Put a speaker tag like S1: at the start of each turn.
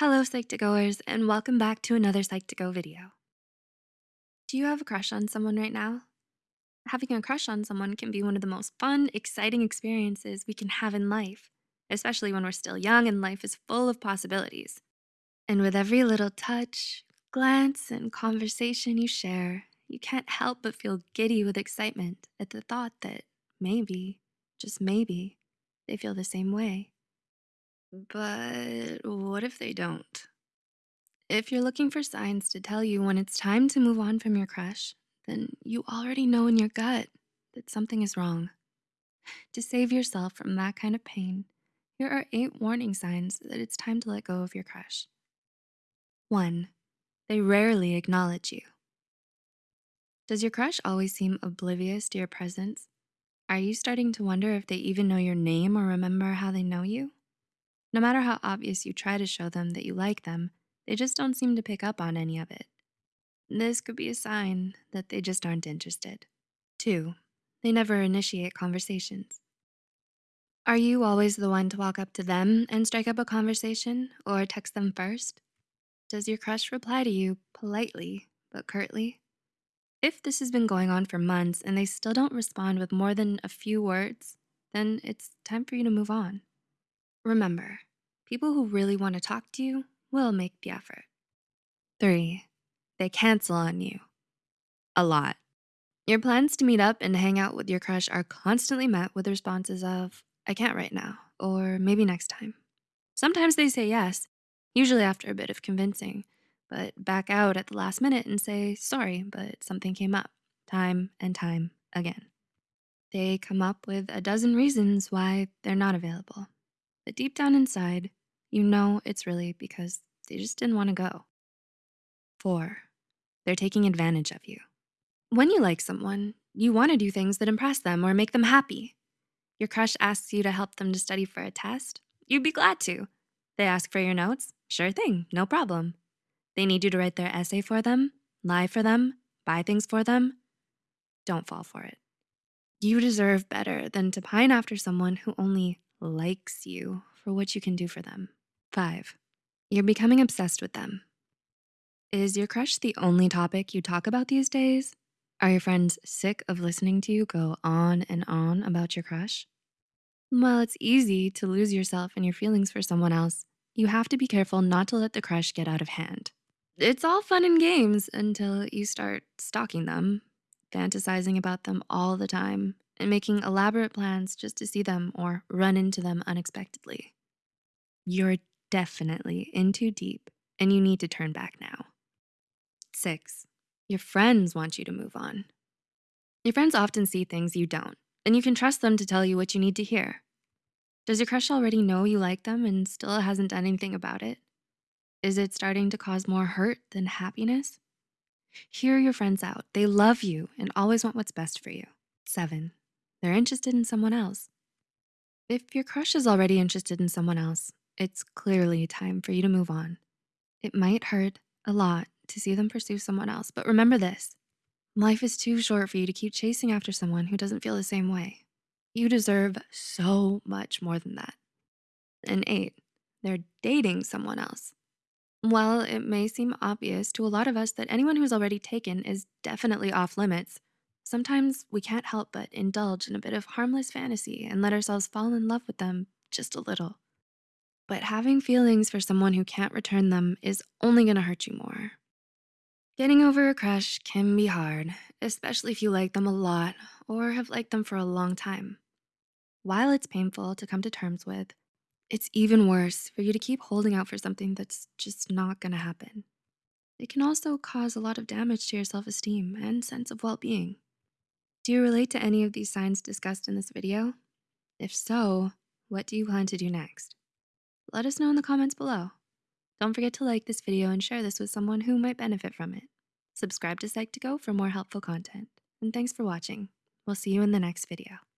S1: Hello, Psych2Goers, and welcome back to another Psych2Go video. Do you have a crush on someone right now? Having a crush on someone can be one of the most fun, exciting experiences we can have in life, especially when we're still young and life is full of possibilities. And with every little touch, glance, and conversation you share, you can't help but feel giddy with excitement at the thought that maybe, just maybe, they feel the same way. But what if they don't? If you're looking for signs to tell you when it's time to move on from your crush, then you already know in your gut that something is wrong. To save yourself from that kind of pain, here are eight warning signs that it's time to let go of your crush. One, they rarely acknowledge you. Does your crush always seem oblivious to your presence? Are you starting to wonder if they even know your name or remember how they know you? No matter how obvious you try to show them that you like them, they just don't seem to pick up on any of it. This could be a sign that they just aren't interested. Two, they never initiate conversations. Are you always the one to walk up to them and strike up a conversation or text them first? Does your crush reply to you politely but curtly? If this has been going on for months and they still don't respond with more than a few words, then it's time for you to move on. Remember, people who really want to talk to you will make the effort. Three, they cancel on you. A lot. Your plans to meet up and hang out with your crush are constantly met with responses of, I can't right now, or maybe next time. Sometimes they say yes, usually after a bit of convincing, but back out at the last minute and say, sorry, but something came up, time and time again. They come up with a dozen reasons why they're not available. But deep down inside, you know it's really because they just didn't wanna go. Four, they're taking advantage of you. When you like someone, you wanna do things that impress them or make them happy. Your crush asks you to help them to study for a test, you'd be glad to. They ask for your notes, sure thing, no problem. They need you to write their essay for them, lie for them, buy things for them. Don't fall for it. You deserve better than to pine after someone who only likes you for what you can do for them. Five, you're becoming obsessed with them. Is your crush the only topic you talk about these days? Are your friends sick of listening to you go on and on about your crush? Well, it's easy to lose yourself in your feelings for someone else. You have to be careful not to let the crush get out of hand. It's all fun and games until you start stalking them, fantasizing about them all the time, and making elaborate plans just to see them or run into them unexpectedly. You're definitely in too deep and you need to turn back now. Six, your friends want you to move on. Your friends often see things you don't, and you can trust them to tell you what you need to hear. Does your crush already know you like them and still hasn't done anything about it? Is it starting to cause more hurt than happiness? Hear your friends out. They love you and always want what's best for you. Seven, they're interested in someone else. If your crush is already interested in someone else, it's clearly time for you to move on. It might hurt a lot to see them pursue someone else, but remember this, life is too short for you to keep chasing after someone who doesn't feel the same way. You deserve so much more than that. And eight, they're dating someone else. While it may seem obvious to a lot of us that anyone who's already taken is definitely off limits, Sometimes we can't help but indulge in a bit of harmless fantasy and let ourselves fall in love with them just a little. But having feelings for someone who can't return them is only gonna hurt you more. Getting over a crush can be hard, especially if you like them a lot or have liked them for a long time. While it's painful to come to terms with, it's even worse for you to keep holding out for something that's just not gonna happen. It can also cause a lot of damage to your self-esteem and sense of well-being. Do you relate to any of these signs discussed in this video? If so, what do you plan to do next? Let us know in the comments below. Don't forget to like this video and share this with someone who might benefit from it. Subscribe to Psych2Go for more helpful content. And thanks for watching. We'll see you in the next video.